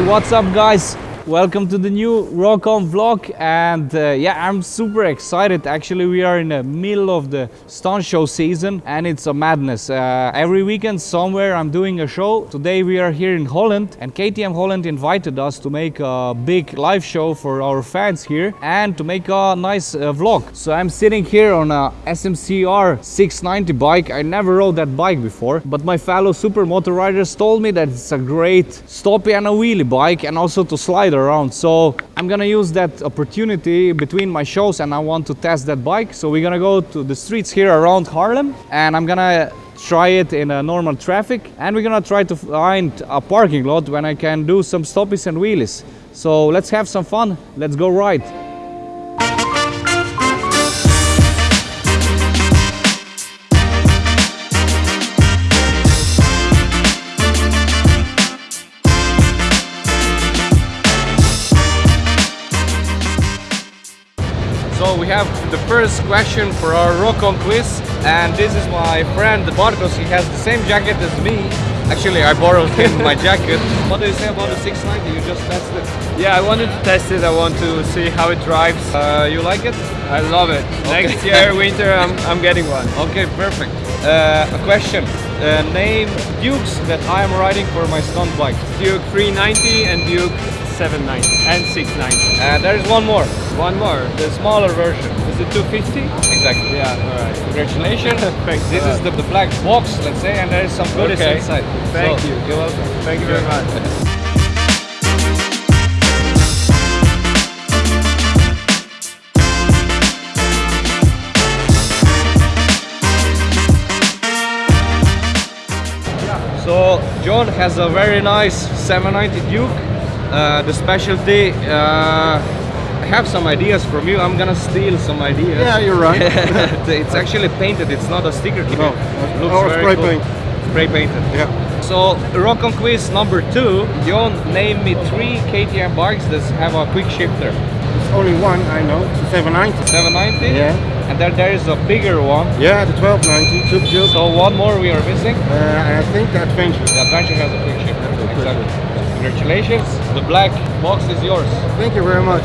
what's up guys? Welcome to the new Rokon vlog and uh, yeah I'm super excited. Actually we are in the middle of the stunt show season and it's a madness. Uh, every weekend somewhere I'm doing a show. Today we are here in Holland and KTM Holland invited us to make a big live show for our fans here and to make a nice uh, vlog. So I'm sitting here on a SMCR 690 bike. I never rode that bike before but my fellow supermoto riders told me that it's a great stoppie and a wheelie bike and also to slide around. So I'm gonna use that opportunity between my shows and I want to test that bike. So we're gonna go to the streets here around Haarlem and I'm gonna try it in a normal traffic and we're gonna try to find a parking lot when I can do some stoppies and wheelies. So let's have some fun. Let's go ride first question for our Rokon quiz and this is my friend the Bartos, he has the same jacket as me. Actually I borrowed him my jacket. What do you say about the 690? You just tested it. Yeah, I wanted to test it. I want to see how it drives. Uh, you like it? I love it. Okay. Next year, winter, I'm, I'm getting one. Okay, perfect. Uh, a question. Uh, name Dukes that I am riding for my stunt bike. Duke 390 and Duke 790 and 690. And uh, there is one more, One more. the smaller version. Is it 250? Exactly. Yeah, alright. Congratulations. Thanks This is uh, the, the black box, let's say, and there is some goodies Okay. inside. Thank So, you. You're welcome. Thank you very much. So John has a very nice 790 Duke. Uh, the specialty. Uh, I have some ideas from you. I'm gonna steal some ideas. Yeah, you're right. it's actually painted. It's not a sticker kit. No, It looks or very spray cool. paint. Spray painted. Yeah. So Rock on quiz number two. John, name me three KTM bikes that have a quick shifter. It's only one I know, it's a 790. 790. Yeah. And then there is a bigger one. Yeah, the 1290, Super Duke. So one more we are missing. Uh, I think the Adventure. The Adventure has a quick shifter. Exactly. Congratulations. The black box is yours. Thank you very much.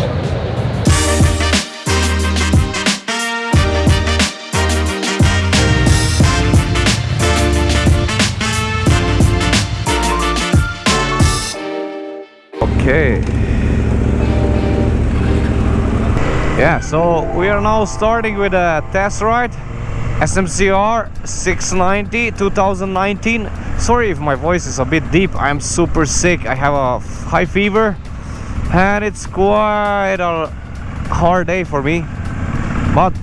Okay. Yeah, so we are now starting with a test ride. SMCR 690 2019. Sorry if my voice is a bit deep. I'm super sick. I have a high fever and it's quite a hard day for me. But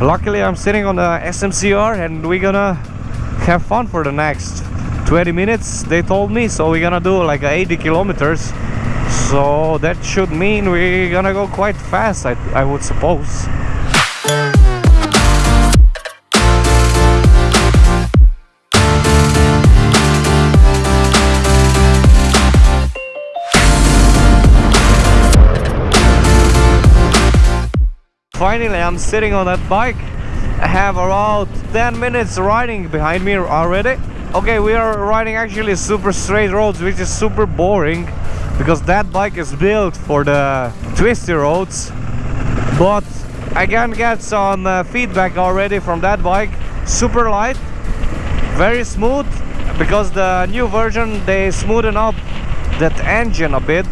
luckily I'm sitting on the SMCR and we're gonna have fun for the next 20 minutes they told me so we're gonna do like 80 kilometers so that should mean we're gonna go quite fast I, I would suppose finally I'm sitting on that bike. I have around 10 minutes riding behind me already. Okay we are riding actually super straight roads which is super boring because that bike is built for the twisty roads. But I can get some uh, feedback already from that bike. Super light very smooth because the new version they smoothen up that engine a bit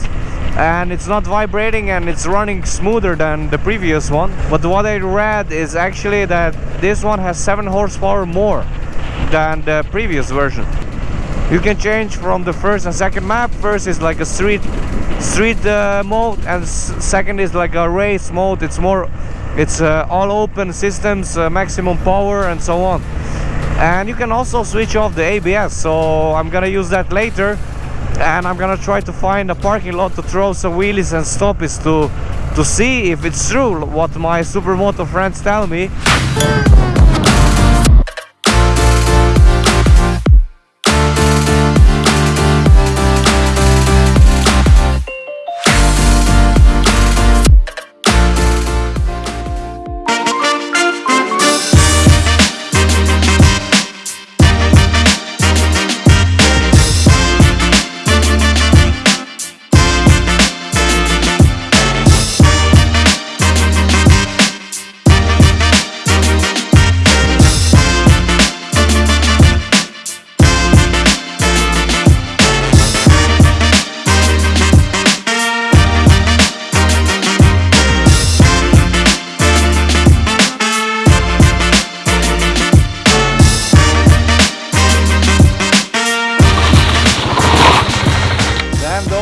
and it's not vibrating and it's running smoother than the previous one. But what I read is actually that this one has 7 horsepower more than the previous version. You can change from the first and second map. First is like a street street uh, mode and second is like a race mode. It's more it's uh, all open systems uh, maximum power and so on. And you can also switch off the ABS so I'm gonna use that later and I'm gonna try to find a parking lot to throw some wheelies and stoppies to to see if it's true what my supermoto friends tell me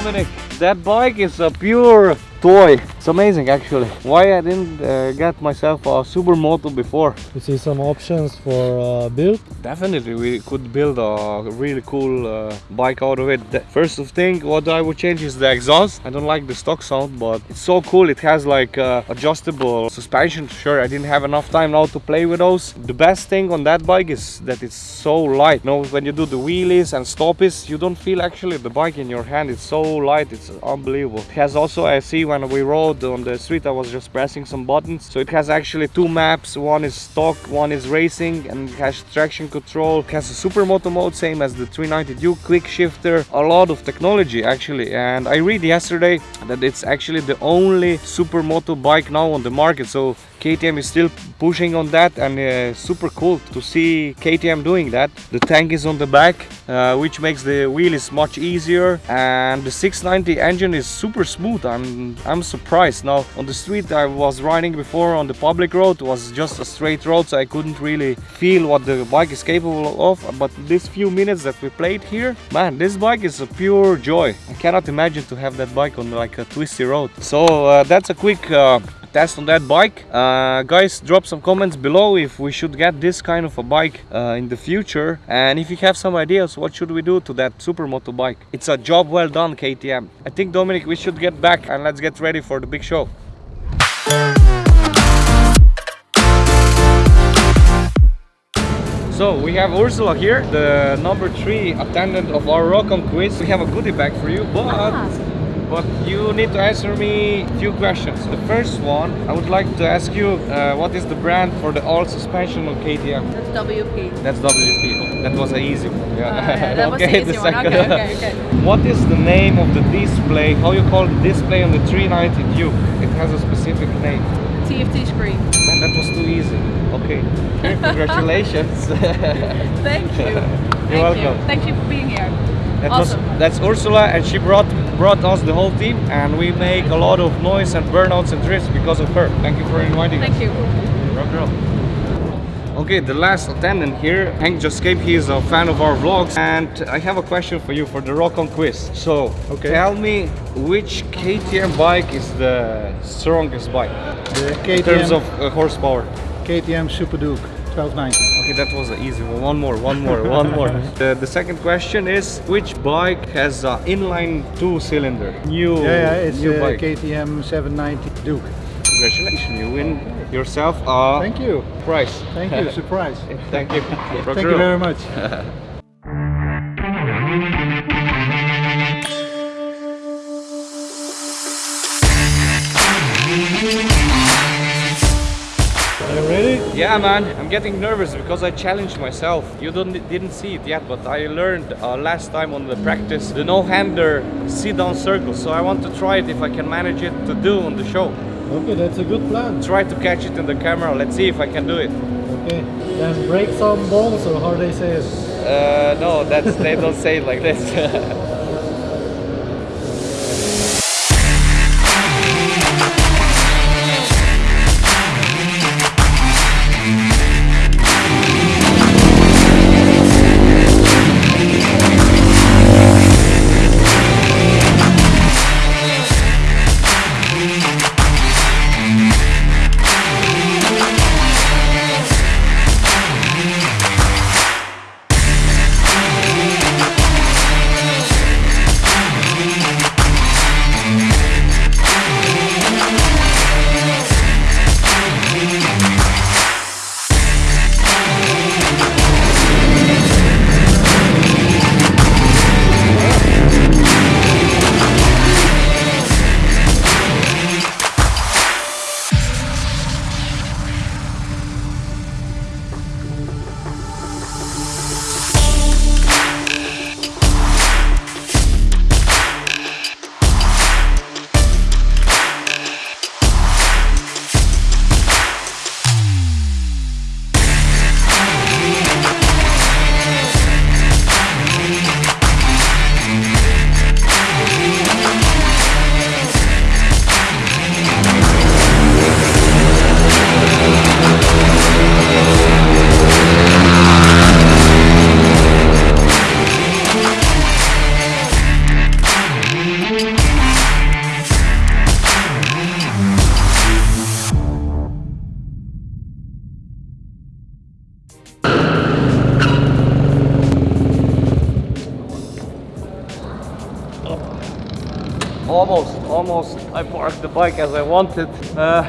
Dominic, that bike is a pure toy. It's amazing actually. Why I didn't uh, get myself a supermoto before? You see some options for uh, build. Definitely, we could build a really cool uh, bike out of it. The first of thing, what I would change is the exhaust. I don't like the stock sound, but it's so cool. It has like uh, adjustable suspension. Sure, I didn't have enough time now to play with those. The best thing on that bike is that it's so light. You know, when you do the wheelies and stoppies, you don't feel actually the bike in your hand. It's so light. It's unbelievable. It has also, I see when we rode on the street, I was just pressing some buttons. So it has actually two maps. One is stock, one is racing, and it has traction control. It has a supermoto mode, same as the 390 Duke, quick shifter, a lot of technology actually. And I read yesterday that it's actually the only supermoto bike now on the market. So KTM is still pushing on that and uh, super cool to see KTM doing that. The tank is on the back, uh, which makes the wheelies much easier and the 690 engine is super smooth. I'm I'm surprised. Now on the street I was riding before on the public road was just a straight road so I couldn't really feel what the bike is capable of but these few minutes that we played here, man, this bike is a pure joy. I cannot imagine to have that bike on like a twisty road. So uh, that's a quick uh, test on that bike. Uh, guys drop some comments below if we should get this kind of a bike uh, in the future. And if you have some ideas what should we do to that supermoto bike? It's a job well done KTM I think Dominic we should get back and let's get ready for the big show. So we have Ursula here, the number three attendant of our Rockon quiz. We have a goodie bag for you, but but you need to answer me a few questions. The first one, I would like to ask you, uh, what is the brand for the all suspension on KTM? That's WP. That's WP. That was an easy one. Yeah. Uh, that was okay, the easy one. second. Okay, okay, okay. What is the name of the display? How you call the display on the 390 Duke? It has a specific name. TFT screen. Man, that was too easy. Okay. Okay, congratulations. Thank you. Thank welcome. You. Thank you for being here. That awesome. was that's Ursula and she brought brought us the whole team and we make a lot of noise and burnouts and drifts because of her. Thank you for inviting me. Thank us. you. Rock girl. Okay, the last attendant here, Hank just came. He is a fan of our vlogs, and I have a question for you for the Rock on quiz. So, Okay. tell me which KTM bike is the strongest bike The in terms of uh, horsepower? KTM Super Duke 1290. Okay, that was an easy one. One more, one more, one more. The, the second question is which bike has an inline two cylinder? New, Yeah, yeah, it's new uh, bike. KTM 790 Duke. Congratulations, you win yourself a Thank you. prize. Thank you. Surprise. Thank you. Thank you very much. Yeah, man, I'm getting nervous because I challenged myself. You don't didn't see it yet, but I learned uh, last time on the practice the no-hander sit-down circle. So I want to try it if I can manage it to do on the show. Okay, that's a good plan. Try to catch it in the camera. Let's see if I can do it. Okay, then break some balls or how they say it. Uh, no, that's they don't say it like this. almost almost I parked the bike as I wanted. Uh,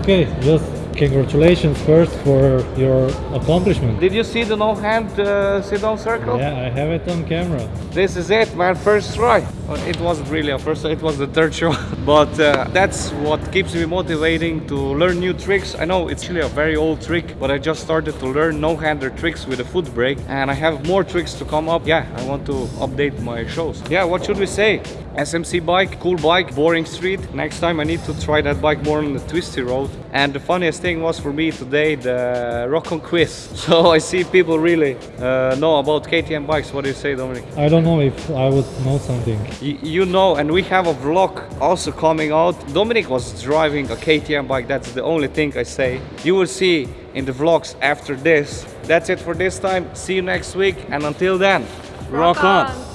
Okay, just congratulations first for your accomplishment. did you see the no hand uh, sit down circle? Yeah, I have it on camera. This is it, man. First try. Well, It wasn't really a first it was the third show but uh, that's what keeps me motivating to learn new tricks. I know it's really a very old trick, but I just started to learn no-hander tricks with a foot brake, and I have more tricks to come up. Yeah, I want to update my shows. Yeah, what should we say? SMC bike, cool bike, boring street. Next time I need to try that bike more on the twisty road. And the funniest thing was for me today the Rockon quiz. So I see people really uh, know about KTM bikes. What do you say, Dominic? I don't know if I would know something. You know and we have a vlog also coming out. Dominic was driving a ktm bike. That's the only thing i say. You will see in the vlogs after this. That's it for this time. See you next week. And until then rock, on.